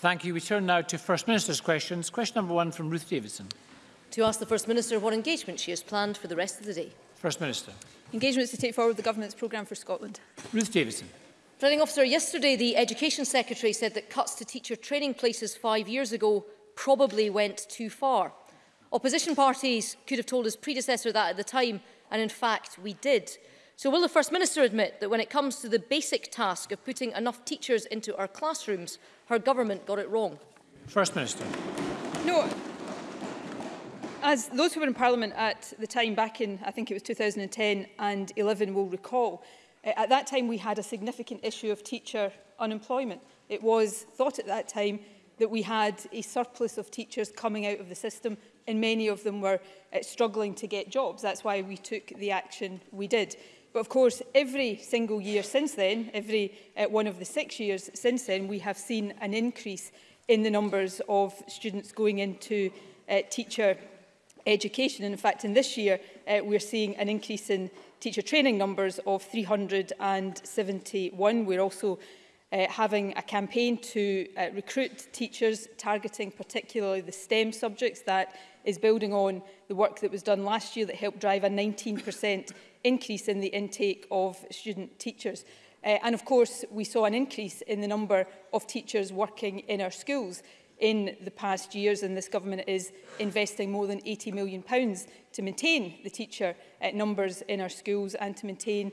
Thank you. We turn now to First Minister's questions. Question number one from Ruth Davidson. To ask the First Minister what engagement she has planned for the rest of the day. First Minister. Engagements to take forward the Government's programme for Scotland. Ruth Davidson. Planning officer, yesterday the Education Secretary said that cuts to teacher training places five years ago probably went too far. Opposition parties could have told his predecessor that at the time, and in fact we did. So will the First Minister admit that when it comes to the basic task of putting enough teachers into our classrooms, her government got it wrong? First Minister. No, as those who were in Parliament at the time back in, I think it was 2010 and 11 will recall, eh, at that time we had a significant issue of teacher unemployment. It was thought at that time that we had a surplus of teachers coming out of the system and many of them were eh, struggling to get jobs. That's why we took the action we did. But of course, every single year since then, every uh, one of the six years since then, we have seen an increase in the numbers of students going into uh, teacher education. And in fact, in this year, uh, we're seeing an increase in teacher training numbers of 371. We're also uh, having a campaign to uh, recruit teachers targeting particularly the STEM subjects that is building on the work that was done last year that helped drive a 19% increase in the intake of student teachers. Uh, and of course, we saw an increase in the number of teachers working in our schools in the past years and this government is investing more than 80 million pounds to maintain the teacher uh, numbers in our schools and to maintain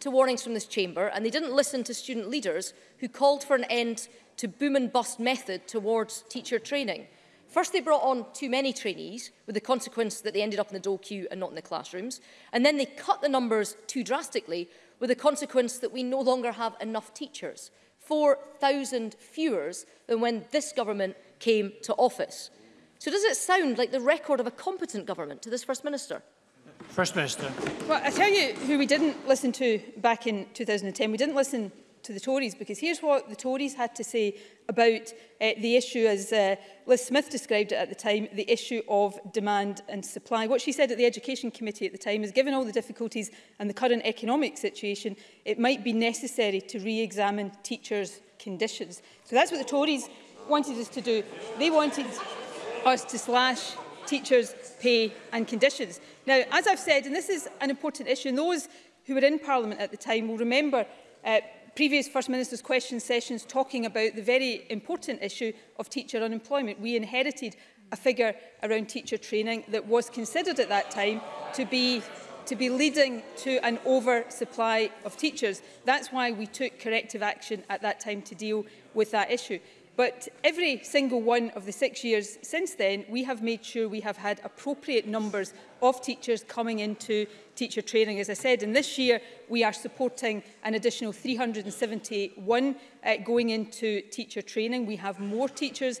to warnings from this chamber and they didn't listen to student leaders who called for an end to boom and bust method towards teacher training. First, they brought on too many trainees, with the consequence that they ended up in the dole queue and not in the classrooms. And then they cut the numbers too drastically, with the consequence that we no longer have enough teachers. 4,000 fewer than when this government came to office. So does it sound like the record of a competent government to this First Minister? First Minister. Well, I tell you who we didn't listen to back in 2010. We didn't listen to the Tories because here's what the Tories had to say about uh, the issue as uh, Liz Smith described it at the time, the issue of demand and supply. What she said at the Education Committee at the time is given all the difficulties and the current economic situation, it might be necessary to re-examine teachers' conditions. So that's what the Tories wanted us to do. They wanted us to slash teachers' pay and conditions. Now, as I've said, and this is an important issue, and those who were in Parliament at the time will remember uh, previous First Minister's question sessions talking about the very important issue of teacher unemployment. We inherited a figure around teacher training that was considered at that time to be to be leading to an oversupply of teachers. That's why we took corrective action at that time to deal with that issue. But every single one of the six years since then, we have made sure we have had appropriate numbers of teachers coming into teacher training. As I said, in this year, we are supporting an additional 371 uh, going into teacher training. We have more teachers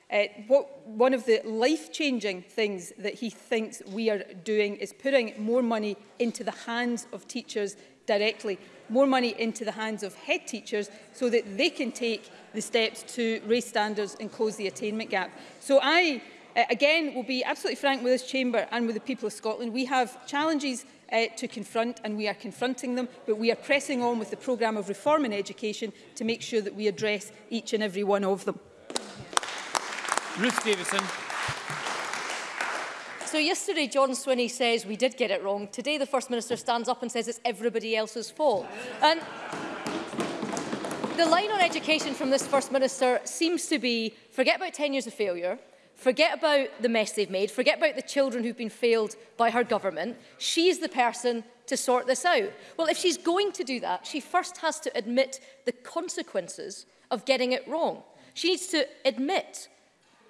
uh, what, one of the life-changing things that he thinks we are doing is putting more money into the hands of teachers directly more money into the hands of head teachers so that they can take the steps to raise standards and close the attainment gap. So I, uh, again, will be absolutely frank with this chamber and with the people of Scotland. We have challenges uh, to confront and we are confronting them but we are pressing on with the programme of reform in education to make sure that we address each and every one of them. Ruth Davidson. So yesterday, John Swinney says we did get it wrong. Today, the First Minister stands up and says it's everybody else's fault. And the line on education from this First Minister seems to be forget about 10 years of failure, forget about the mess they've made, forget about the children who've been failed by her government. She's the person to sort this out. Well, if she's going to do that, she first has to admit the consequences of getting it wrong. She needs to admit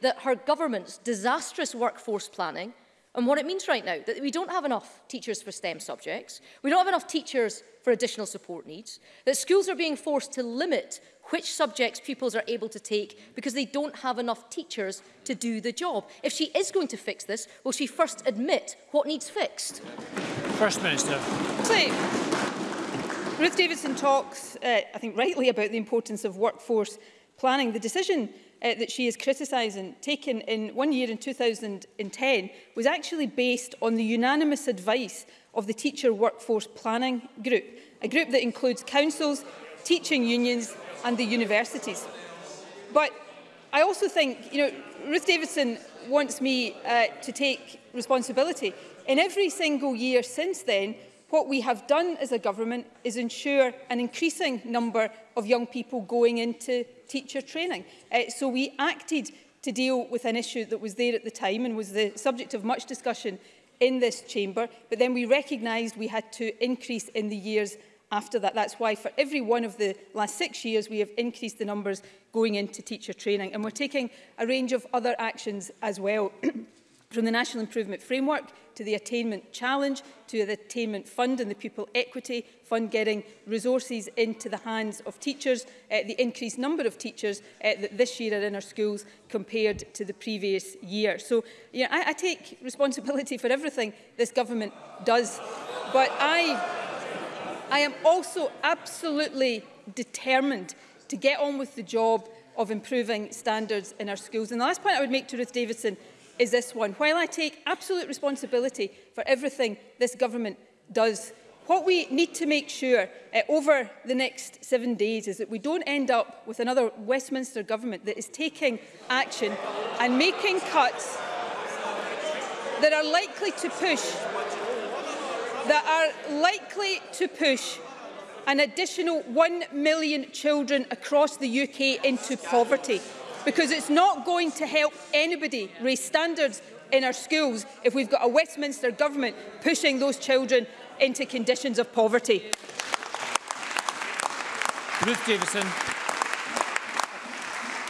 that her government's disastrous workforce planning and what it means right now, that we don't have enough teachers for STEM subjects, we don't have enough teachers for additional support needs, that schools are being forced to limit which subjects pupils are able to take because they don't have enough teachers to do the job. If she is going to fix this, will she first admit what needs fixed? First Minister. Please. Ruth Davidson talks, uh, I think rightly, about the importance of workforce planning. The decision uh, that she is criticising, taken in one year in 2010, was actually based on the unanimous advice of the Teacher Workforce Planning Group, a group that includes councils, teaching unions and the universities. But I also think, you know, Ruth Davidson wants me uh, to take responsibility. In every single year since then, What we have done as a government is ensure an increasing number of young people going into teacher training. Uh, so we acted to deal with an issue that was there at the time and was the subject of much discussion in this chamber, but then we recognised we had to increase in the years after that. That's why for every one of the last six years, we have increased the numbers going into teacher training. And we're taking a range of other actions as well. from the National Improvement Framework to the attainment challenge, to the attainment fund and the pupil equity fund getting resources into the hands of teachers, uh, the increased number of teachers uh, that this year are in our schools compared to the previous year. So you know, I, I take responsibility for everything this government does, but I, I am also absolutely determined to get on with the job of improving standards in our schools. And the last point I would make to Ruth Davidson is this one. While I take absolute responsibility for everything this government does, what we need to make sure uh, over the next seven days is that we don't end up with another Westminster government that is taking action and making cuts that are likely to push that are likely to push an additional 1 million children across the UK into poverty because it's not going to help anybody raise standards in our schools if we've got a Westminster government pushing those children into conditions of poverty. Ruth Davison.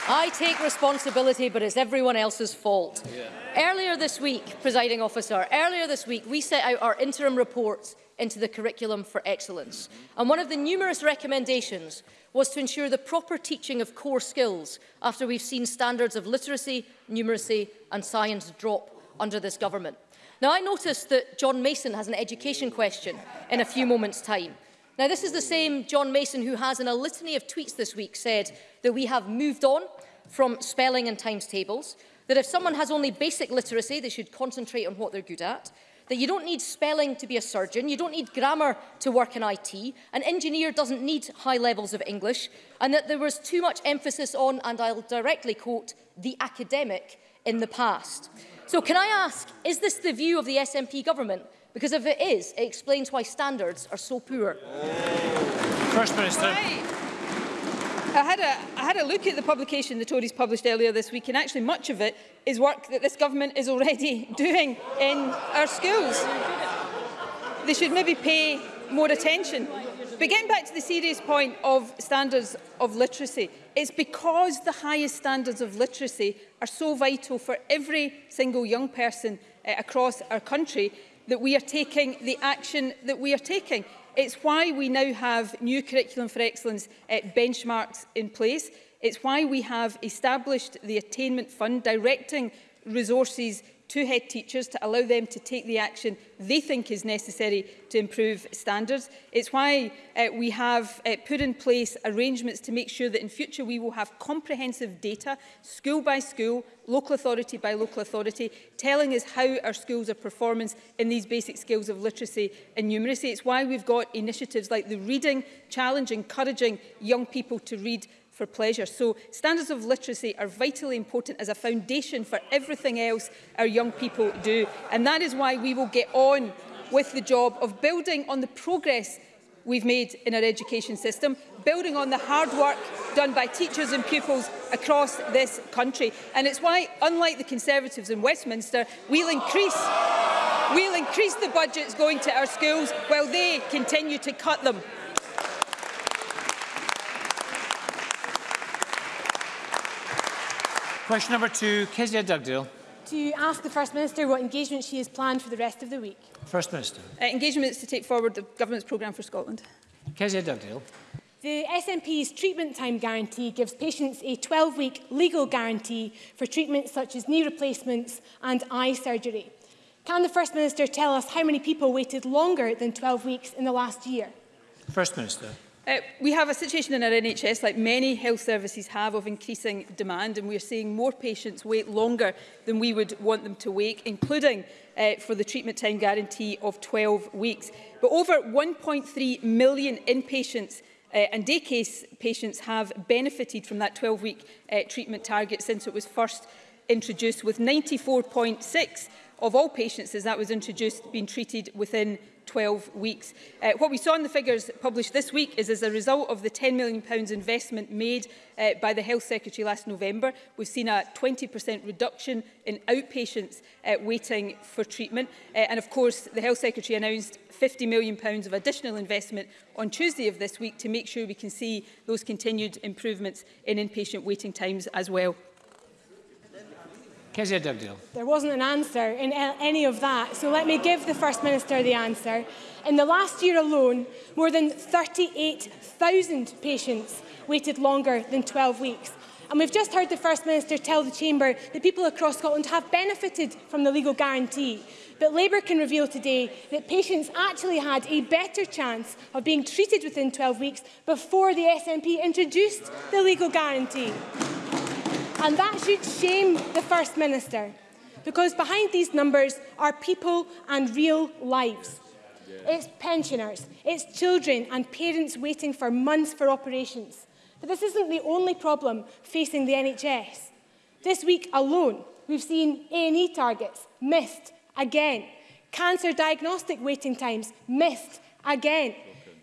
I take responsibility, but it's everyone else's fault. Yeah. Earlier this week, presiding officer, earlier this week, we set out our interim reports into the curriculum for excellence. Mm-hmm. And one of the numerous recommendations was to ensure the proper teaching of core skills after we've seen standards of literacy, numeracy and science drop under this government. Now, I noticed that John Mason has an education question in a few moments' time. Now, this is the same John Mason who has, in a litany of tweets this week, said that we have moved on from spelling and times tables, that if someone has only basic literacy, they should concentrate on what they're good at, that you don't need spelling to be a surgeon, you don't need grammar to work in IT, an engineer doesn't need high levels of English, and that there was too much emphasis on, and I'll directly quote, the academic in the past. So can I ask, is this the view of the SNP government? Because if it is, it explains why standards are so poor. First Minister. Right. I had, a, I had a look at the publication the Tories published earlier this week and actually much of it is work that this government is already doing in our schools. They should maybe pay more attention. But getting back to the serious point of standards of literacy, it's because the highest standards of literacy are so vital for every single young person uh, across our country that we are taking the action that we are taking. It's why we now have new Curriculum for Excellence uh, benchmarks in place. It's why we have established the Attainment Fund, directing resources to head teachers to allow them to take the action they think is necessary to improve standards. It's why uh, we have uh, put in place arrangements to make sure that in future we will have comprehensive data, school by school, local authority by local authority, telling us how our schools are performing in these basic skills of literacy and numeracy. It's why we've got initiatives like the Reading Challenge, encouraging young people to read for pleasure. So standards of literacy are vitally important as a foundation for everything else our young people do. And that is why we will get on with the job of building on the progress we've made in our education system, building on the hard work done by teachers and pupils across this country. And it's why, unlike the Conservatives in Westminster, we'll increase, we'll increase the budgets going to our schools while they continue to cut them. Question number two, Kezia Dugdale. To ask the First Minister what engagement she has planned for the rest of the week. First Minister. Uh, engagements to take forward the Government's programme for Scotland. Kezia Dugdale. The SNP's treatment time guarantee gives patients a 12-week legal guarantee for treatments such as knee replacements and eye surgery. Can the First Minister tell us how many people waited longer than 12 weeks in the last year? First Minister. Uh, we have a situation in our NHS, like many health services have, of increasing demand, and we are seeing more patients wait longer than we would want them to wait, including uh, for the treatment time guarantee of 12 weeks. But over 1.3 million inpatients uh, and day case patients have benefited from that 12-week uh, treatment target since it was first introduced, with 94.6 of all patients as that was introduced being treated within 12 weeks. Uh, what we saw in the figures published this week is as a result of the £10 million investment made uh, by the Health Secretary last November, we've seen a 20% reduction in outpatients uh, waiting for treatment. Uh, and of course, the Health Secretary announced £50 million of additional investment on Tuesday of this week to make sure we can see those continued improvements in inpatient waiting times as well. Kezia Dugdale. There wasn't an answer in any of that, so let me give the First Minister the answer. In the last year alone, more than 38,000 patients waited longer than 12 weeks. And we've just heard the First Minister tell the Chamber that people across Scotland have benefited from the legal guarantee. But Labour can reveal today that patients actually had a better chance of being treated within 12 weeks before the SNP introduced the legal guarantee. And that should shame the First Minister, because behind these numbers are people and real lives. It's pensioners, it's children and parents waiting for months for operations. But this isn't the only problem facing the NHS. This week alone, we've seen A&E targets missed again. Cancer diagnostic waiting times missed again.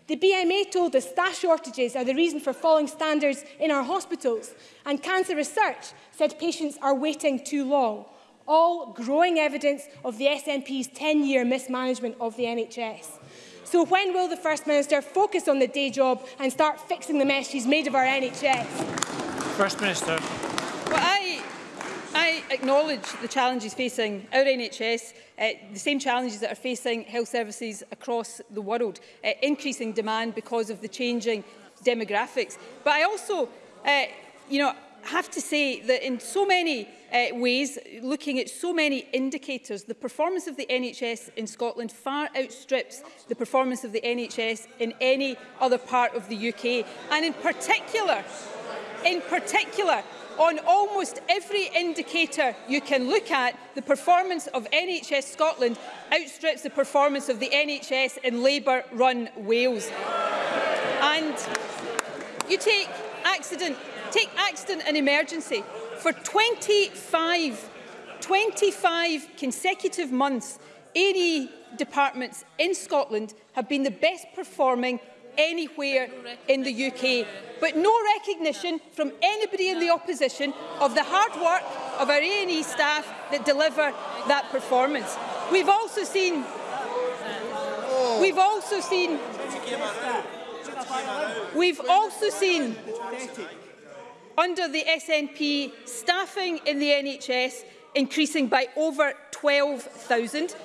The BMA told us staff shortages are the reason for falling standards in our hospitals, and Cancer Research said patients are waiting too long. All growing evidence of the SNP's 10-year mismanagement of the NHS. So when will the First Minister focus on the day job and start fixing the mess she's made of our NHS? First Minister. Well, I acknowledge the challenges facing our NHS, uh, the same challenges that are facing health services across the world, uh, increasing demand because of the changing demographics. But I also, uh, you know, have to say that in so many uh, ways, looking at so many indicators, the performance of the NHS in Scotland far outstrips the performance of the NHS in any other part of the UK. And in particular, in particular, On almost every indicator you can look at, the performance of NHS Scotland outstrips the performance of the NHS in Labour-run Wales. And you take accident, take accident and emergency. For 25, 25 consecutive months, A&E departments in Scotland have been the best performing anywhere in the UK. But no recognition from anybody in the opposition of the hard work of our A&E staff that deliver that performance. We've also seen... We've also seen... We've also seen under the SNP staffing in the NHS increasing by over 12,000.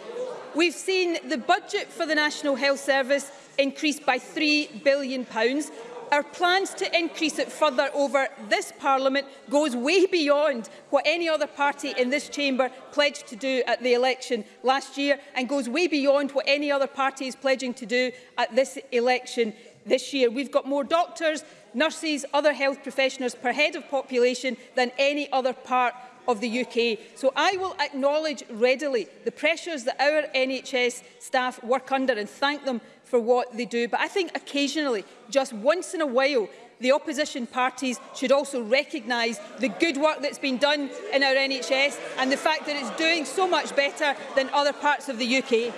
We've seen the budget for the National Health Service increased by £3 billion. Pounds. Our plans to increase it further over this Parliament goes way beyond what any other party in this chamber pledged to do at the election last year and goes way beyond what any other party is pledging to do at this election this year. We've got more doctors, nurses, other health professionals per head of population than any other part of the UK. So I will acknowledge readily the pressures that our NHS staff work under and thank them for what they do. But I think occasionally, just once in a while, the opposition parties should also recognise the good work that's been done in our NHS and the fact that it's doing so much better than other parts of the UK.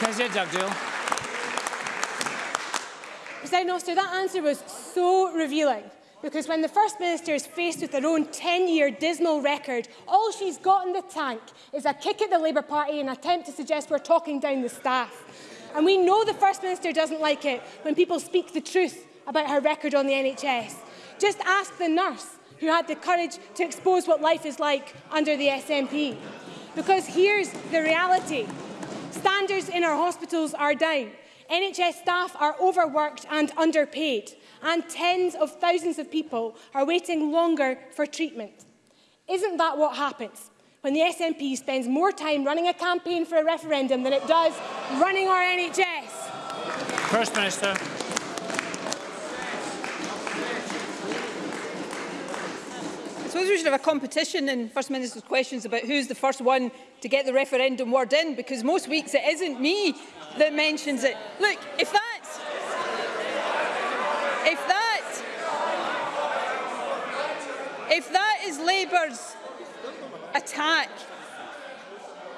Kezia Dugdale. President Oster, that answer was so revealing. Because when the First Minister is faced with her own 10-year dismal record, all she's got in the tank is a kick at the Labour Party and an attempt to suggest we're talking down the staff. And we know the First Minister doesn't like it when people speak the truth about her record on the NHS. Just ask the nurse who had the courage to expose what life is like under the SNP. Because here's the reality. Standards in our hospitals are down. NHS staff are overworked and underpaid and tens of thousands of people are waiting longer for treatment. Isn't that what happens when the SNP spends more time running a campaign for a referendum than it does running our NHS? First Minister. I suppose we should have a competition in First Minister's questions about who's the first one to get the referendum word in, because most weeks it isn't me that mentions it. Look, if that's If that, if that is Labour's attack,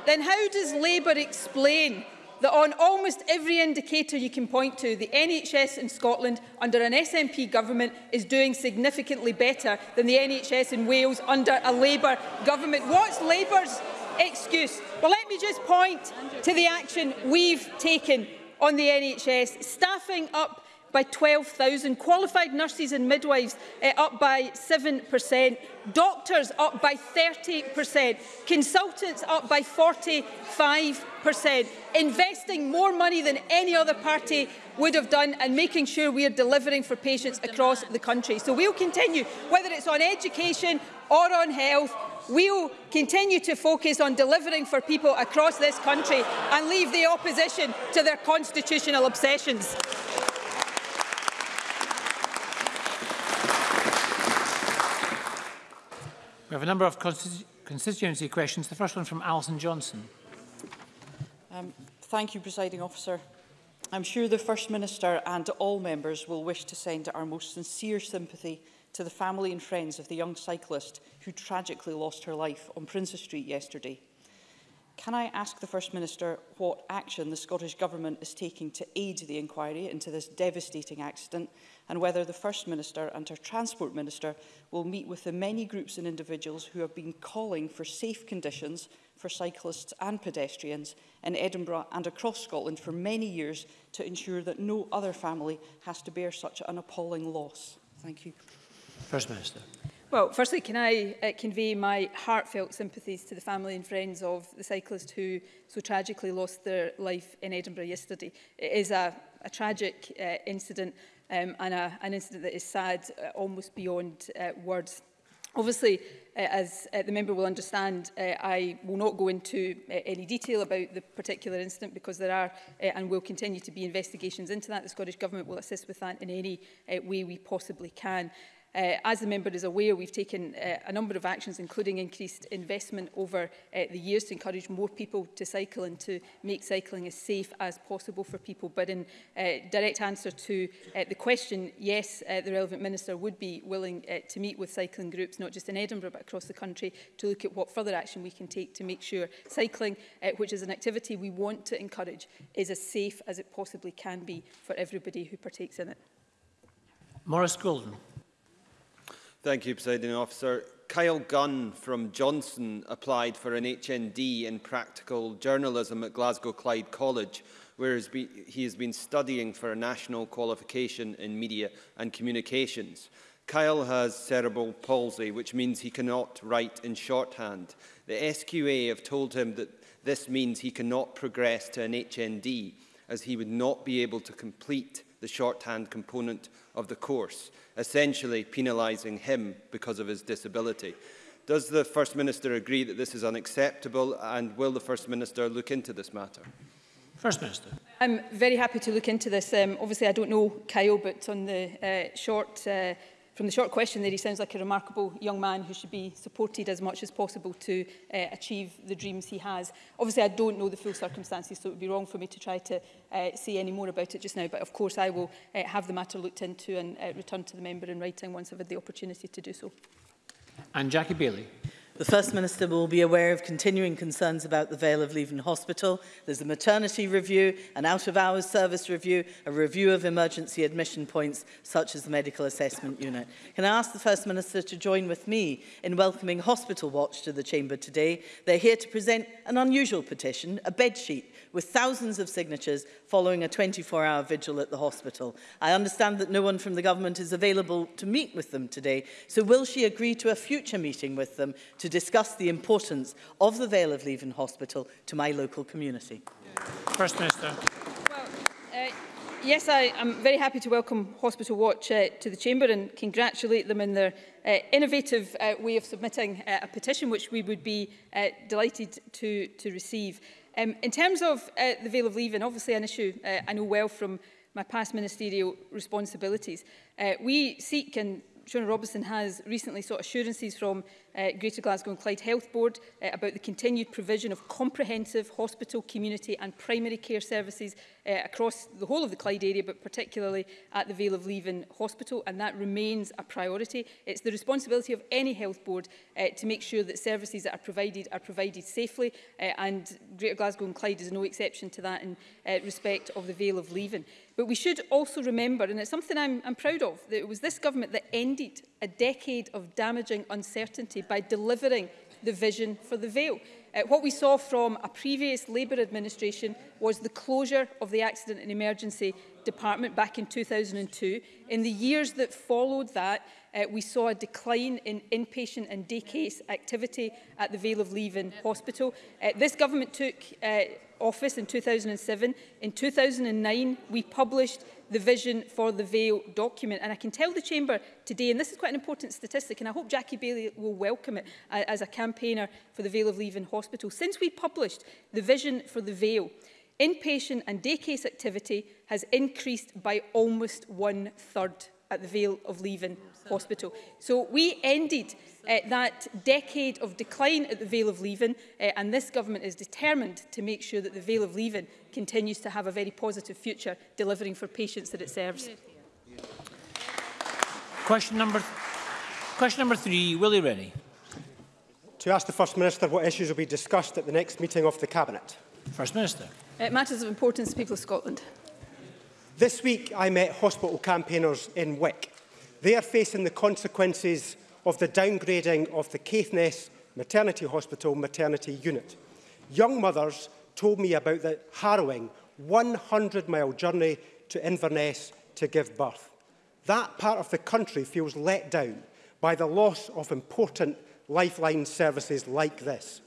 then how does Labour explain that on almost every indicator you can point to, the NHS in Scotland under an SNP government is doing significantly better than the NHS in Wales under a Labour government. What's Labour's excuse? Well, let me just point to the action we've taken on the NHS, staffing up by 12,000, qualified nurses and midwives uh, up by 7%, doctors up by 30%, consultants up by 45%, investing more money than any other party would have done and making sure we are delivering for patients across the country. So we'll continue, whether it's on education or on health, we'll continue to focus on delivering for people across this country and leave the opposition to their constitutional obsessions. We have a number of constitu constituency questions. The first one from Alison Johnson. Um, thank you, Presiding Officer. I'm sure the First Minister and all members will wish to send our most sincere sympathy to the family and friends of the young cyclist who tragically lost her life on Princes Street yesterday. Can I ask the First Minister what action the Scottish Government is taking to aid the inquiry into this devastating accident and whether the First Minister and her Transport Minister will meet with the many groups and individuals who have been calling for safe conditions for cyclists and pedestrians in Edinburgh and across Scotland for many years to ensure that no other family has to bear such an appalling loss. Thank you. First Minister. Well, firstly, can I uh, convey my heartfelt sympathies to the family and friends of the cyclist who so tragically lost their life in Edinburgh yesterday. It is a, a tragic uh, incident, um, and a, an incident that is sad uh, almost beyond uh, words. Obviously, uh, as uh, the member will understand, uh, I will not go into uh, any detail about the particular incident because there are uh, and will continue to be investigations into that. The Scottish Government will assist with that in any uh, way we possibly can. Uh, as the member is aware, we've taken uh, a number of actions, including increased investment over uh, the years to encourage more people to cycle and to make cycling as safe as possible for people. But in uh, direct answer to uh, the question, yes, uh, the relevant minister would be willing uh, to meet with cycling groups, not just in Edinburgh, but across the country, to look at what further action we can take to make sure cycling, uh, which is an activity we want to encourage, is as safe as it possibly can be for everybody who partakes in it. Morris Golden. Thank you, Presiding Officer. Kyle Gunn from Johnson applied for an HND in practical journalism at Glasgow Clyde College, where he has been studying for a national qualification in media and communications. Kyle has cerebral palsy, which means he cannot write in shorthand. The SQA have told him that this means he cannot progress to an HND, as he would not be able to complete the shorthand component of the course, essentially penalising him because of his disability. Does the First Minister agree that this is unacceptable and will the First Minister look into this matter? First Minister. I'm very happy to look into this. Um, obviously, I don't know Kyle, but on the uh, short uh, from the short question there, he sounds like a remarkable young man who should be supported as much as possible to uh, achieve the dreams he has. Obviously, I don't know the full circumstances, so it would be wrong for me to try to uh, say any more about it just now. But of course, I will uh, have the matter looked into and uh, return to the member in writing once I've had the opportunity to do so. And Jackie Bailey. The First Minister will be aware of continuing concerns about the Vale of Leven Hospital. There's a maternity review, an out-of-hours service review, a review of emergency admission points, such as the medical assessment unit. Can I ask the First Minister to join with me in welcoming Hospital Watch to the Chamber today? They're here to present an unusual petition, a bedsheet with thousands of signatures following a 24-hour vigil at the hospital. I understand that no one from the government is available to meet with them today, so will she agree to a future meeting with them to discuss the importance of the Vale of Leven Hospital to my local community? First Minister. Well, uh, Yes, I am very happy to welcome Hospital Watch uh, to the Chamber and congratulate them in their uh, innovative uh, way of submitting uh, a petition which we would be uh, delighted to, to receive. Um, in terms of uh, the veil of and obviously an issue uh, I know well from my past ministerial responsibilities. Uh, we seek, and Shona Robinson has recently sought assurances from uh, Greater Glasgow and Clyde Health Board uh, about the continued provision of comprehensive hospital, community and primary care services uh, across the whole of the Clyde area, but particularly at the Vale of Leven Hospital, and that remains a priority. It's the responsibility of any health board uh, to make sure that services that are provided are provided safely, uh, and Greater Glasgow and Clyde is no exception to that in uh, respect of the Vale of Leven. But we should also remember, and it's something I'm, I'm proud of, that it was this government that ended a decade of damaging uncertainty by delivering the vision for the veil. Uh, what we saw from a previous Labour administration was the closure of the Accident and Emergency Department back in 2002. In the years that followed that, uh, we saw a decline in inpatient and day case activity at the Vale of Leven Hospital. Uh, this government took uh, office in 2007. In 2009, we published the vision for the Veil document. And I can tell the Chamber today, and this is quite an important statistic, and I hope Jackie Bailey will welcome it uh, as a campaigner for the Veil of Leaving Hospital. Since we published the vision for the Veil, inpatient and day case activity has increased by almost one third at the Vale of Leaven Hospital. So we ended uh, that decade of decline at the Vale of Leaven uh, and this government is determined to make sure that the Vale of Leaven continues to have a very positive future delivering for patients that it serves. Question number, question number three, Willie Rennie. To ask the First Minister what issues will be discussed at the next meeting of the Cabinet. First Minister. It uh, matters of importance to people of Scotland. This week I met hospital campaigners in Wick. They are facing the consequences of the downgrading of the Caithness Maternity Hospital maternity unit. Young mothers told me about the harrowing 100-mile journey to Inverness to give birth. That part of the country feels let down by the loss of important lifeline services like this.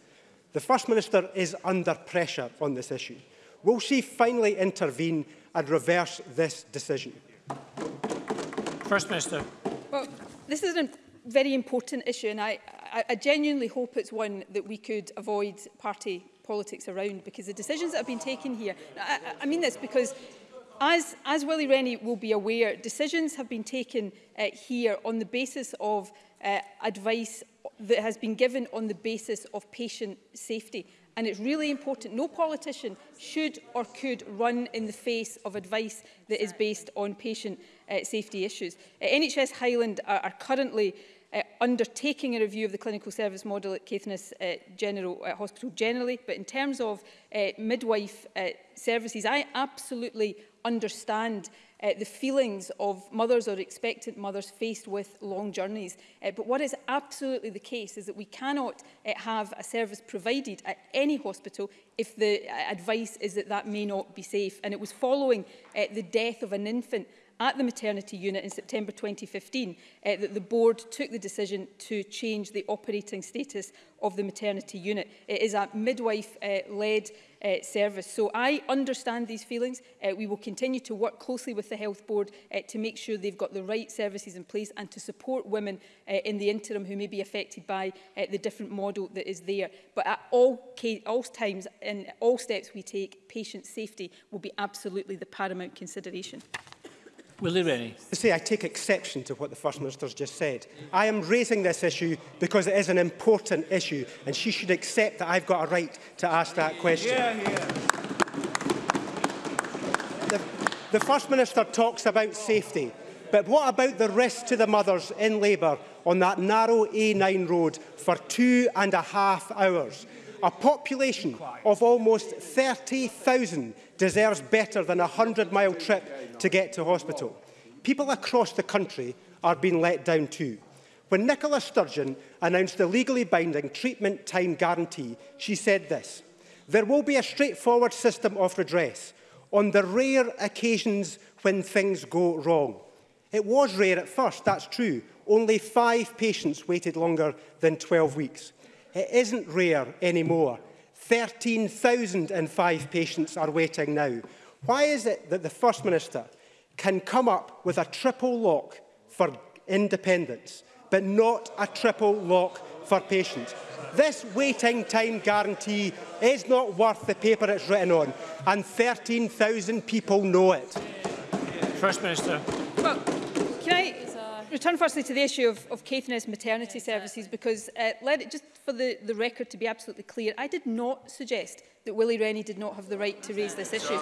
The First Minister is under pressure on this issue. Will she finally intervene and reverse this decision? First Minister. Well, this is a very important issue and I, I, I genuinely hope it's one that we could avoid party politics around because the decisions that have been taken here, I, I mean this because As, as Willie Rennie will be aware, decisions have been taken uh, here on the basis of uh, advice that has been given on the basis of patient safety. And it's really important. No politician should or could run in the face of advice that is based on patient uh, safety issues. Uh, NHS Highland are, are currently uh, undertaking a review of the clinical service model at Caithness uh, General uh, Hospital generally, but in terms of uh, midwife uh, services, I absolutely understand uh, the feelings of mothers or expectant mothers faced with long journeys. Uh, but what is absolutely the case is that we cannot uh, have a service provided at any hospital if the uh, advice is that that may not be safe. And it was following uh, the death of an infant at the maternity unit in September 2015 uh, that the board took the decision to change the operating status of the maternity unit. It is a midwife-led uh, uh, service. So I understand these feelings. Uh, we will continue to work closely with the Health Board uh, to make sure they've got the right services in place and to support women uh, in the interim who may be affected by uh, the different model that is there. But at all, case, all times and all steps we take, patient safety will be absolutely the paramount consideration. Willie Rennie. To I take exception to what the First Minister's just said. I am raising this issue because it is an important issue and she should accept that I've got a right to ask that question. Yeah, yeah. The, the First Minister talks about safety, but what about the risk to the mothers in labour on that narrow A9 road for two and a half hours? A population of almost 30,000 deserves better than a 100-mile trip to get to hospital. People across the country are being let down too. When Nicola Sturgeon announced the legally binding treatment time guarantee, she said this, there will be a straightforward system of redress on the rare occasions when things go wrong. It was rare at first, that's true. Only five patients waited longer than 12 weeks. It isn't rare anymore. 13,005 patients are waiting now. Why is it that the First Minister can come up with a triple lock for independence, but not a triple lock for patients? This waiting time guarantee is not worth the paper it's written on, and 13,000 people know it. First Minister. Well, return firstly to the issue of, of Caithness maternity services because uh, let it just for the, the record to be absolutely clear, I did not suggest that Willie Rennie did not have the right to raise this issue.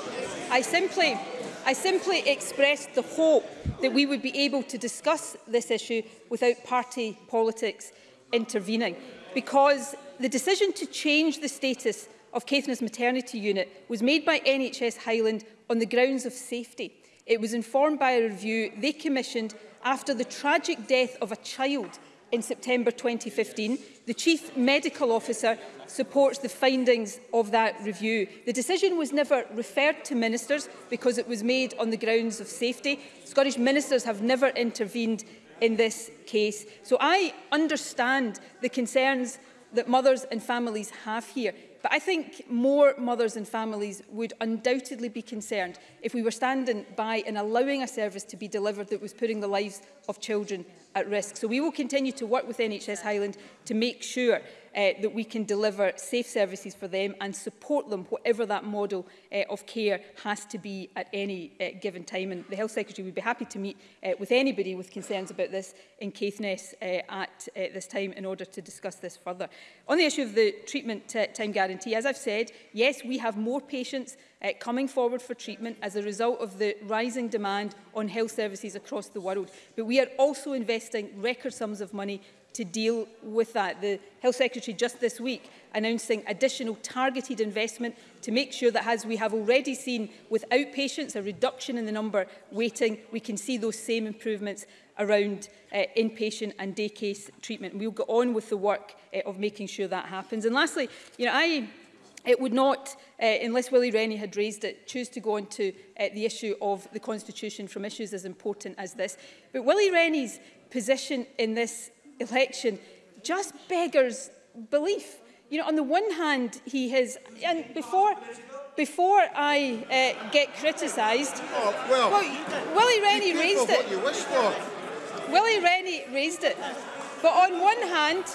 I simply, I simply expressed the hope that we would be able to discuss this issue without party politics intervening because the decision to change the status of Caithness maternity unit was made by NHS Highland on the grounds of safety. It was informed by a review they commissioned after the tragic death of a child in September 2015. The Chief Medical Officer supports the findings of that review. The decision was never referred to ministers because it was made on the grounds of safety. Scottish ministers have never intervened in this case. So I understand the concerns that mothers and families have here. But I think more mothers and families would undoubtedly be concerned if we were standing by and allowing a service to be delivered that was putting the lives of children at risk. So we will continue to work with NHS Highland to make sure uh, that we can deliver safe services for them and support them, whatever that model uh, of care has to be at any uh, given time. And the Health Secretary would be happy to meet uh, with anybody with concerns about this in Caithness uh, at uh, this time in order to discuss this further. On the issue of the treatment uh, time guarantee, as I've said, yes, we have more patients uh, coming forward for treatment as a result of the rising demand on health services across the world. But we are also investing record sums of money to deal with that. The Health Secretary just this week announcing additional targeted investment to make sure that as we have already seen with outpatients, a reduction in the number waiting, we can see those same improvements around uh, inpatient and day case treatment. We'll go on with the work uh, of making sure that happens. And lastly, you know, I it would not, uh, unless Willie Rennie had raised it, choose to go on to uh, the issue of the Constitution from issues as important as this. But Willie Rennie's position in this election just beggars belief. You know, on the one hand, he has, and before, before I uh, get criticised, oh, well, well, Willie Rennie raised it. What you Willie Rennie raised it. But on one hand,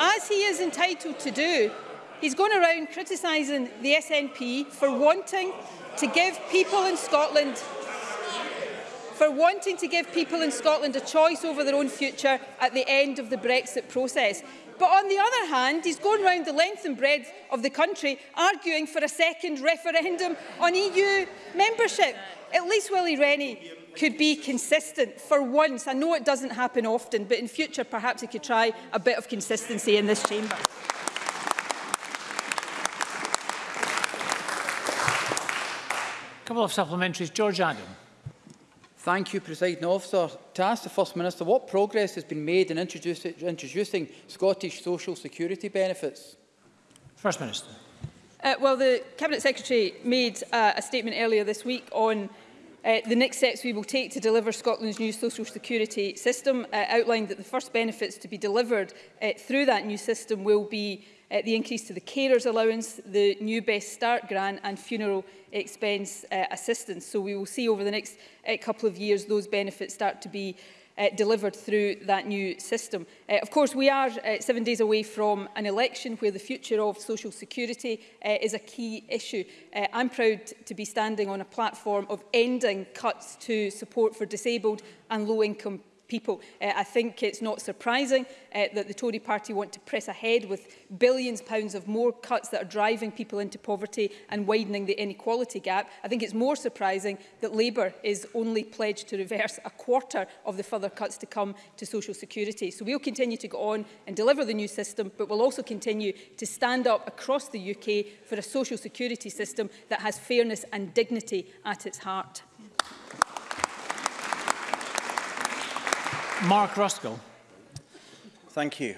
as he is entitled to do, he's going around criticising the SNP for wanting to give people in Scotland for wanting to give people in Scotland a choice over their own future at the end of the Brexit process. But on the other hand, he's going round the length and breadth of the country arguing for a second referendum on EU membership. At least Willie Rennie could be consistent for once. I know it doesn't happen often, but in future perhaps he could try a bit of consistency in this chamber. couple of supplementaries. George Adam. Thank you, President Officer. To ask the First Minister what progress has been made in introduce, introducing Scottish social security benefits. First Minister. Uh, well, the Cabinet Secretary made uh, a statement earlier this week on uh, the next steps we will take to deliver Scotland's new social security system, uh, outlined that the first benefits to be delivered uh, through that new system will be uh, the increase to the carers allowance, the new Best Start grant and funeral expense uh, assistance. So we will see over the next uh, couple of years those benefits start to be uh, delivered through that new system. Uh, of course, we are uh, seven days away from an election where the future of social security uh, is a key issue. Uh, I'm proud to be standing on a platform of ending cuts to support for disabled and low-income people. Uh, I think it's not surprising uh, that the Tory party want to press ahead with billions of pounds of more cuts that are driving people into poverty and widening the inequality gap. I think it's more surprising that Labour is only pledged to reverse a quarter of the further cuts to come to social security. So we'll continue to go on and deliver the new system, but we'll also continue to stand up across the UK for a social security system that has fairness and dignity at its heart. Mark Ruskell. Thank you.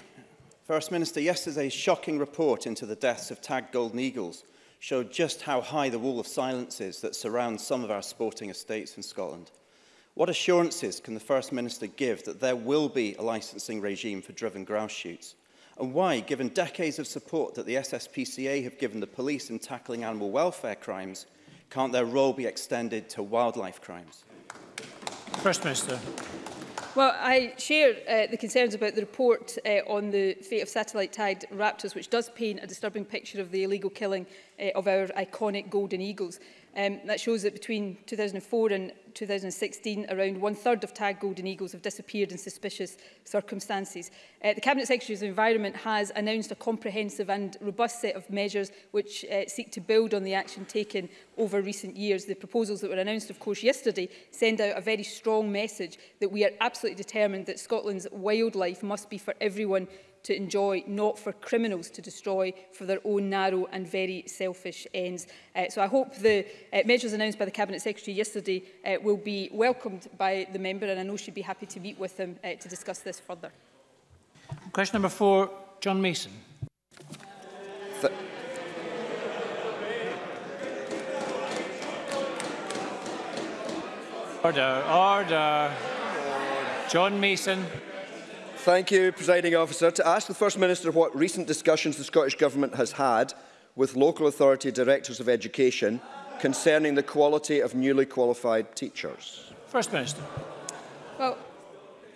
First Minister, yesterday's shocking report into the deaths of tagged golden eagles showed just how high the wall of silence is that surrounds some of our sporting estates in Scotland. What assurances can the First Minister give that there will be a licensing regime for driven grouse shoots? And why, given decades of support that the SSPCA have given the police in tackling animal welfare crimes, can't their role be extended to wildlife crimes? First Minister. Well, I share uh, the concerns about the report uh, on the fate of satellite tied raptors, which does paint a disturbing picture of the illegal killing uh, of our iconic golden eagles. Um, that shows that between 2004 and 2016, around one-third of tagged golden eagles have disappeared in suspicious circumstances. Uh, the Cabinet Secretary of Environment has announced a comprehensive and robust set of measures which uh, seek to build on the action taken over recent years. The proposals that were announced, of course, yesterday send out a very strong message that we are absolutely determined that Scotland's wildlife must be for everyone to enjoy, not for criminals to destroy for their own narrow and very selfish ends. Uh, so I hope the uh, measures announced by the Cabinet Secretary yesterday uh, will be welcomed by the member and I know she'd be happy to meet with him uh, to discuss this further. Question number four, John Mason. Th order, order. John Mason. Thank you, Presiding Officer. To ask the First Minister what recent discussions the Scottish Government has had with local authority directors of education concerning the quality of newly qualified teachers. First Minister. Well,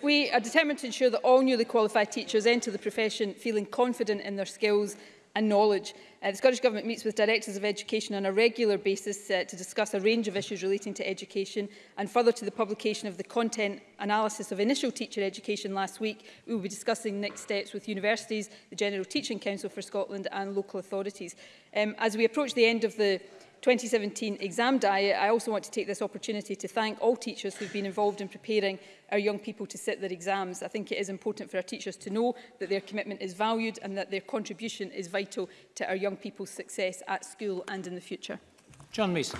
we are determined to ensure that all newly qualified teachers enter the profession feeling confident in their skills and knowledge. Uh, the Scottish Government meets with directors of education on a regular basis uh, to discuss a range of issues relating to education and further to the publication of the content analysis of initial teacher education last week, we will be discussing next steps with universities, the General Teaching Council for Scotland and local authorities. Um, as we approach the end of the 2017 exam diet, I also want to take this opportunity to thank all teachers who've been involved in preparing our young people to sit their exams. I think it is important for our teachers to know that their commitment is valued and that their contribution is vital to our young people's success at school and in the future. John Mason.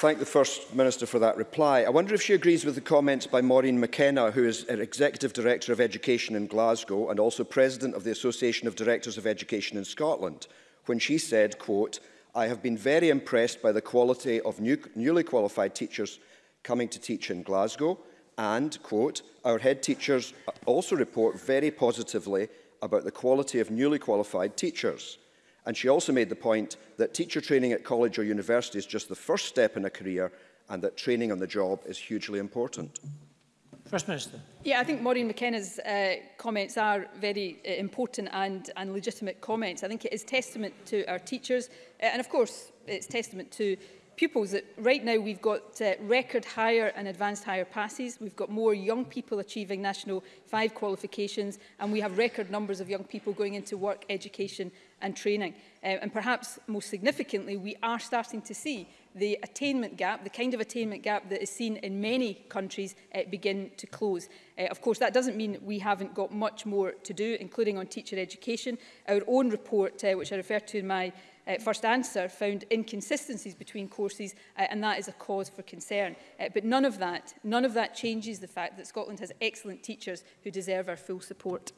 Thank the First Minister for that reply. I wonder if she agrees with the comments by Maureen McKenna, who is an Executive Director of Education in Glasgow and also President of the Association of Directors of Education in Scotland, when she said, quote, I have been very impressed by the quality of new, newly qualified teachers coming to teach in Glasgow and, quote, our head teachers also report very positively about the quality of newly qualified teachers. And she also made the point that teacher training at college or university is just the first step in a career and that training on the job is hugely important. First Minister. Yeah, I think Maureen McKenna's uh, comments are very uh, important and, and legitimate comments. I think it is testament to our teachers uh, and of course it's testament to pupils that right now we've got uh, record higher and advanced higher passes, we've got more young people achieving national five qualifications and we have record numbers of young people going into work, education and training. Uh, and perhaps most significantly, we are starting to see the attainment gap, the kind of attainment gap that is seen in many countries, uh, begin to close. Uh, of course, that doesn't mean we haven't got much more to do, including on teacher education. Our own report, uh, which I referred to in my uh, first answer found inconsistencies between courses uh, and that is a cause for concern. Uh, but none of that, none of that changes the fact that Scotland has excellent teachers who deserve our full support.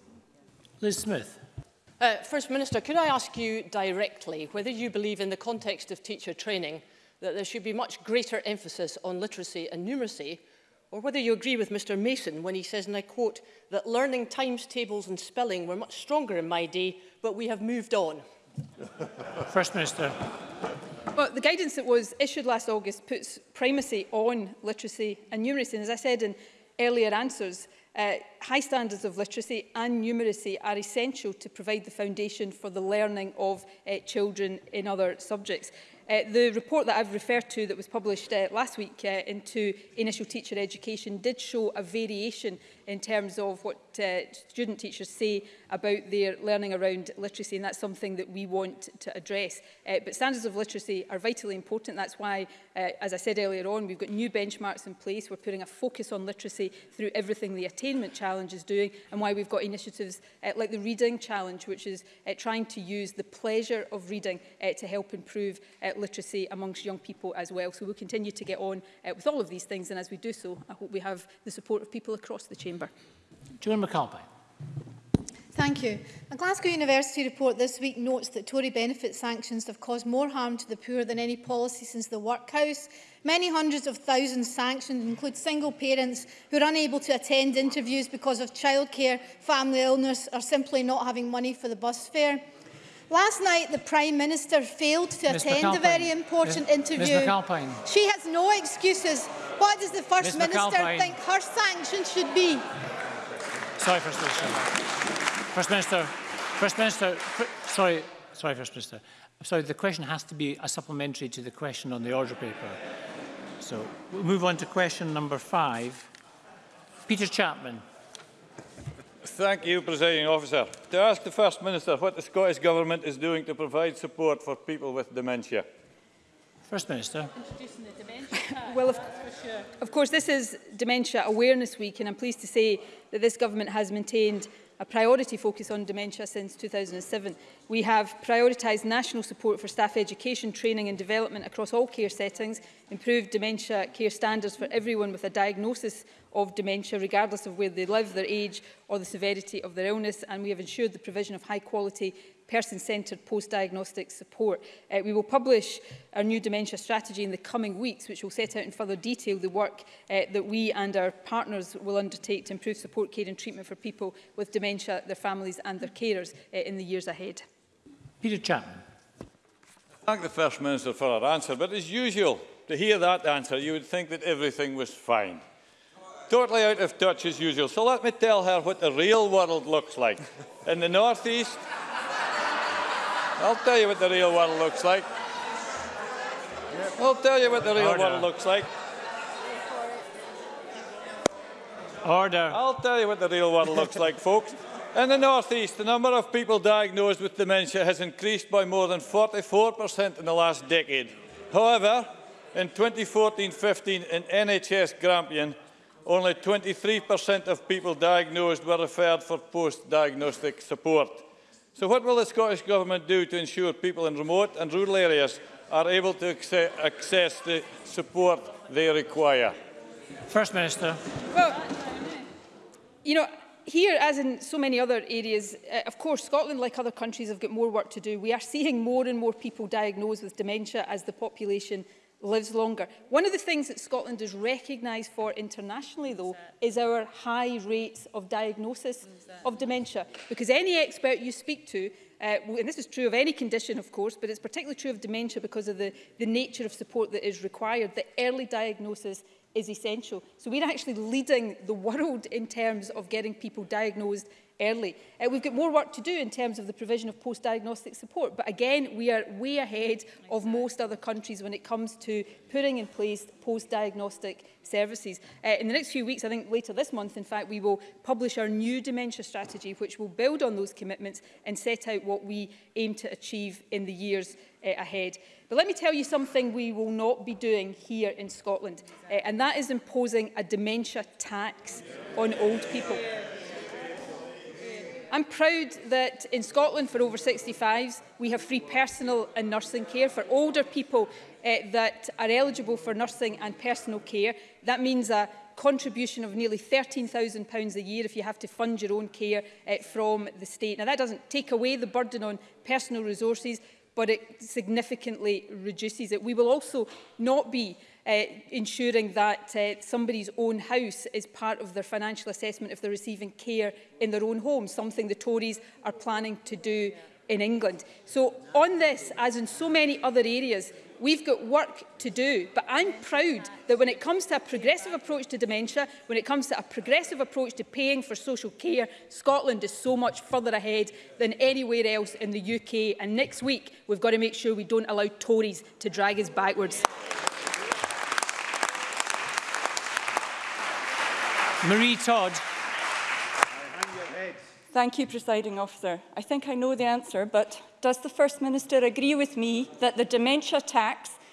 Liz Smith. Uh, First Minister, could I ask you directly whether you believe in the context of teacher training that there should be much greater emphasis on literacy and numeracy, or whether you agree with Mr Mason when he says, and I quote, that learning times tables and spelling were much stronger in my day, but we have moved on. First Minister. Well, the guidance that was issued last August puts primacy on literacy and numeracy. And as I said in earlier answers, uh, high standards of literacy and numeracy are essential to provide the foundation for the learning of uh, children in other subjects. Uh, the report that I've referred to that was published uh, last week uh, into initial teacher education did show a variation in terms of what uh, student teachers say about their learning around literacy and that's something that we want to address. Uh, but standards of literacy are vitally important. That's why, uh, as I said earlier on, we've got new benchmarks in place. We're putting a focus on literacy through everything the attainment challenge is doing and why we've got initiatives uh, like the reading challenge, which is uh, trying to use the pleasure of reading uh, to help improve uh, literacy amongst young people as well. So we'll continue to get on uh, with all of these things and as we do so, I hope we have the support of people across the chamber. Chamber. Joan McAlpine. Thank you. A Glasgow University report this week notes that Tory benefit sanctions have caused more harm to the poor than any policy since the workhouse. Many hundreds of thousands sanctioned include single parents who are unable to attend interviews because of childcare, family illness or simply not having money for the bus fare. Last night, the Prime Minister failed to Ms. attend McAlpine. a very important Ms. interview. Ms. McAlpine. She has no excuses what does the First Ms. Minister McAlpine. think her sanctions should be? Sorry, First Minister. First Minister, First Minister, sorry, sorry, First Minister. sorry, the question has to be a supplementary to the question on the order paper. So we'll move on to question number five. Peter Chapman. Thank you, Presiding Officer. To ask the First Minister what the Scottish Government is doing to provide support for people with dementia. First Minister. well, of, of course, this is Dementia Awareness Week, and I'm pleased to say that this government has maintained a priority focus on dementia since 2007. We have prioritised national support for staff education, training and development across all care settings, improved dementia care standards for everyone with a diagnosis of dementia, regardless of where they live, their age or the severity of their illness, and we have ensured the provision of high quality person-centred post-diagnostic support. Uh, we will publish our new dementia strategy in the coming weeks, which will set out in further detail the work uh, that we and our partners will undertake to improve support care and treatment for people with dementia, their families and their carers uh, in the years ahead. Peter Chapman. thank the First Minister for her answer, but as usual, to hear that answer, you would think that everything was fine. Totally out of touch as usual. So let me tell her what the real world looks like in the northeast I'll tell you what the real one looks like. I'll tell you what the real one looks like. Order. I'll tell you what the real one looks like, folks. In the northeast, the number of people diagnosed with dementia has increased by more than 44% in the last decade. However, in 2014-15 in NHS Grampian, only 23% of people diagnosed were referred for post-diagnostic support. So what will the Scottish Government do to ensure people in remote and rural areas are able to access the support they require? First Minister. Well, you know, here, as in so many other areas, uh, of course, Scotland, like other countries, have got more work to do. We are seeing more and more people diagnosed with dementia as the population lives longer. One of the things that Scotland is recognised for internationally, though, is our high rates of diagnosis of dementia. Because any expert you speak to, uh, and this is true of any condition, of course, but it's particularly true of dementia because of the, the nature of support that is required, the early diagnosis is essential. So we're actually leading the world in terms of getting people diagnosed early. Uh, we've got more work to do in terms of the provision of post-diagnostic support, but again, we are way ahead of most other countries when it comes to putting in place post-diagnostic services. Uh, in the next few weeks, I think later this month, in fact, we will publish our new dementia strategy, which will build on those commitments and set out what we aim to achieve in the years uh, ahead. But let me tell you something we will not be doing here in Scotland, uh, and that is imposing a dementia tax on old people. I'm proud that in Scotland for over 65s we have free personal and nursing care for older people uh, that are eligible for nursing and personal care. That means a contribution of nearly £13,000 a year if you have to fund your own care uh, from the state. Now that doesn't take away the burden on personal resources but it significantly reduces it. We will also not be uh, ensuring that uh, somebody's own house is part of their financial assessment if they're receiving care in their own home, something the Tories are planning to do in England. So on this, as in so many other areas, we've got work to do. But I'm proud that when it comes to a progressive approach to dementia, when it comes to a progressive approach to paying for social care, Scotland is so much further ahead than anywhere else in the UK. And next week, we've got to make sure we don't allow Tories to drag us backwards. Marie Todd. Thank you, Presiding Officer. I think I know the answer, but does the First Minister agree with me that the dementia tax,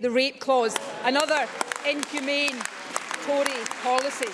the rape clause, another inhumane Tory policy.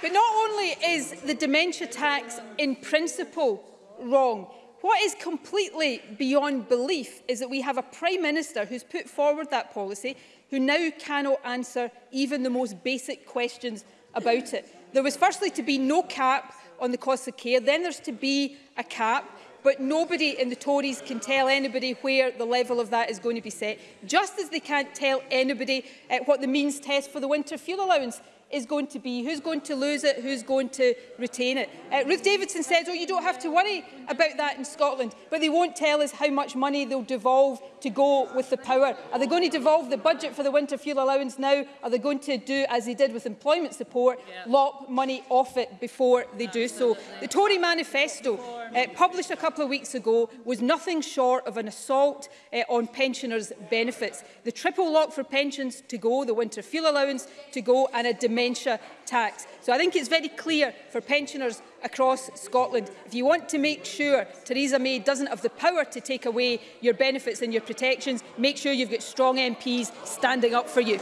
But not only is the dementia tax in principle wrong, what is completely beyond belief is that we have a Prime Minister who's put forward that policy who now cannot answer even the most basic questions about it. There was firstly to be no cap on the cost of care, then there's to be a cap but nobody in the Tories can tell anybody where the level of that is going to be set, just as they can't tell anybody uh, what the means test for the winter fuel allowance is going to be, who's going to lose it, who's going to retain it. Uh, Ruth Davidson says, oh, you don't have to worry about that in Scotland, but they won't tell us how much money they'll devolve to go with the power. Are they going to devolve the budget for the winter fuel allowance now? Are they going to do, as they did with employment support, yeah. lop money off it before they do so? The Tory manifesto, uh, published a couple of weeks ago, was nothing short of an assault uh, on pensioners' benefits. The triple lock for pensions to go, the winter fuel allowance to go, and a demand dementia tax. So I think it's very clear for pensioners across Scotland. If you want to make sure Theresa May doesn't have the power to take away your benefits and your protections, make sure you've got strong MPs standing up for you.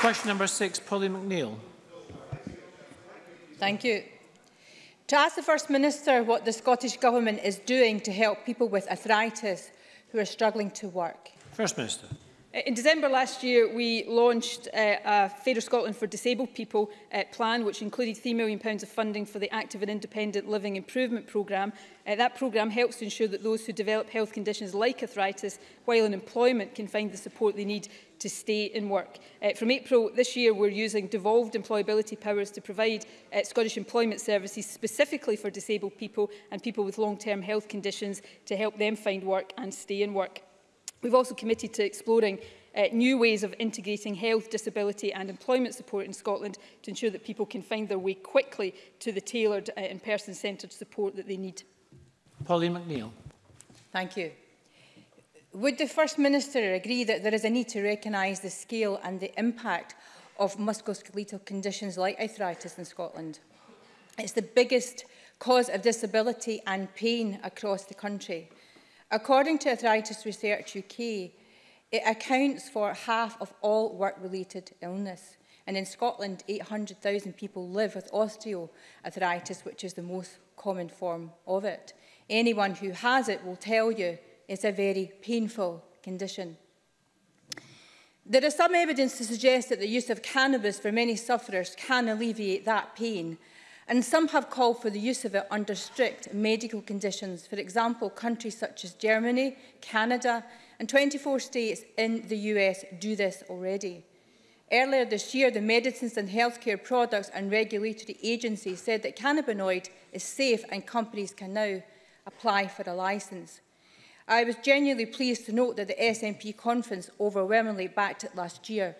Question number six, Polly McNeill. Thank you. To ask the First Minister what the Scottish Government is doing to help people with arthritis who are struggling to work. First Minister. Uh, in December last year, we launched uh, a Fair of Scotland for Disabled People uh, plan, which included £3 million of funding for the Active and Independent Living Improvement Programme. Uh, that programme helps to ensure that those who develop health conditions like arthritis while in employment can find the support they need to stay in work. Uh, from April this year, we're using devolved employability powers to provide uh, Scottish employment services specifically for disabled people and people with long-term health conditions to help them find work and stay in work. We've also committed to exploring uh, new ways of integrating health, disability and employment support in Scotland to ensure that people can find their way quickly to the tailored uh, and person-centred support that they need. Pauline McNeill. Thank you. Would the First Minister agree that there is a need to recognise the scale and the impact of musculoskeletal conditions like arthritis in Scotland? It's the biggest cause of disability and pain across the country. According to Arthritis Research UK, it accounts for half of all work-related illness. And in Scotland, 800,000 people live with osteoarthritis, which is the most common form of it. Anyone who has it will tell you is a very painful condition. There is some evidence to suggest that the use of cannabis for many sufferers can alleviate that pain, and some have called for the use of it under strict medical conditions. For example, countries such as Germany, Canada, and 24 states in the US do this already. Earlier this year, the Medicines and Healthcare Products and Regulatory Agency said that cannabinoid is safe and companies can now apply for a license. I was genuinely pleased to note that the SNP conference overwhelmingly backed it last year.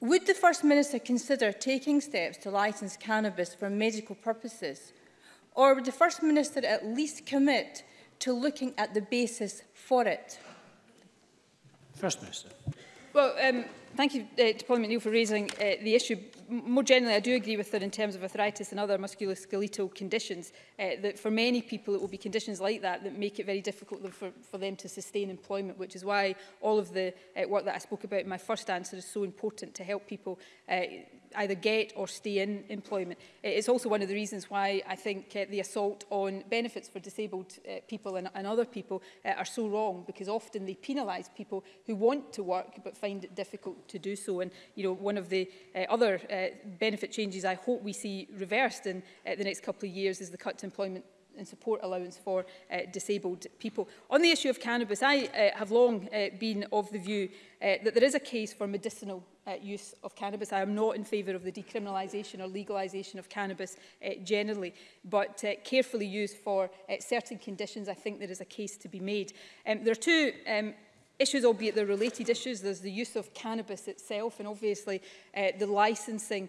Would the First Minister consider taking steps to license cannabis for medical purposes? Or would the First Minister at least commit to looking at the basis for it? First Minister. Well, um, thank you uh, to Paul McNeill for raising uh, the issue. More generally, I do agree with her in terms of arthritis and other musculoskeletal conditions, uh, that for many people it will be conditions like that that make it very difficult for, for them to sustain employment, which is why all of the uh, work that I spoke about in my first answer is so important to help people uh, either get or stay in employment. It is also one of the reasons why I think uh, the assault on benefits for disabled uh, people and, and other people uh, are so wrong because often they penalise people who want to work but find it difficult to do so. And you know, one of the uh, other uh, benefit changes I hope we see reversed in uh, the next couple of years is the cut to employment and support allowance for uh, disabled people. On the issue of cannabis, I uh, have long uh, been of the view uh, that there is a case for medicinal uh, use of cannabis. I am not in favour of the decriminalisation or legalisation of cannabis uh, generally, but uh, carefully used for uh, certain conditions, I think there is a case to be made. Um, there are two um, issues, albeit they're related issues. There's the use of cannabis itself and obviously uh, the licensing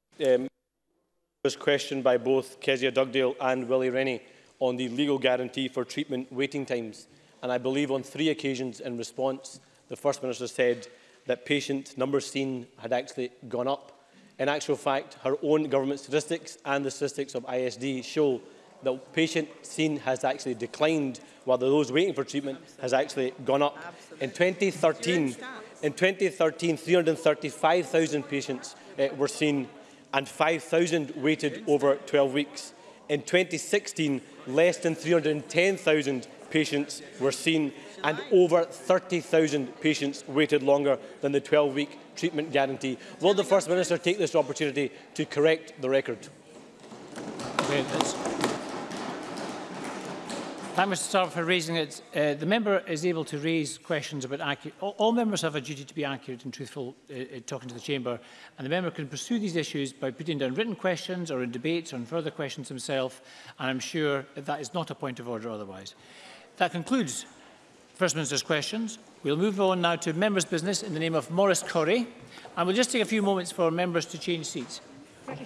Um, was questioned by both Kezia Dugdale and Willie Rennie. on the legal guarantee for treatment waiting times. And I believe on three occasions in response, the First Minister said that patient numbers seen had actually gone up. In actual fact, her own government statistics and the statistics of ISD show that patient seen has actually declined, while those waiting for treatment has actually gone up. In 2013, in 2013 335,000 patients uh, were seen and 5,000 waited over 12 weeks. In 2016, less than 310,000 patients were seen and over 30,000 patients waited longer than the 12-week treatment guarantee. Will the First Minister take this opportunity to correct the record? Thank you, Mr Starr, for raising it. Uh, the member is able to raise questions about accurate... All, all members have a duty to be accurate and truthful uh, uh, talking to the chamber, and the member can pursue these issues by putting down written questions or in debates or in further questions himself, and I'm sure that, that is not a point of order otherwise. That concludes First Minister's questions. We'll move on now to members' business in the name of Maurice Corrie, and we'll just take a few moments for members to change seats. Thank you.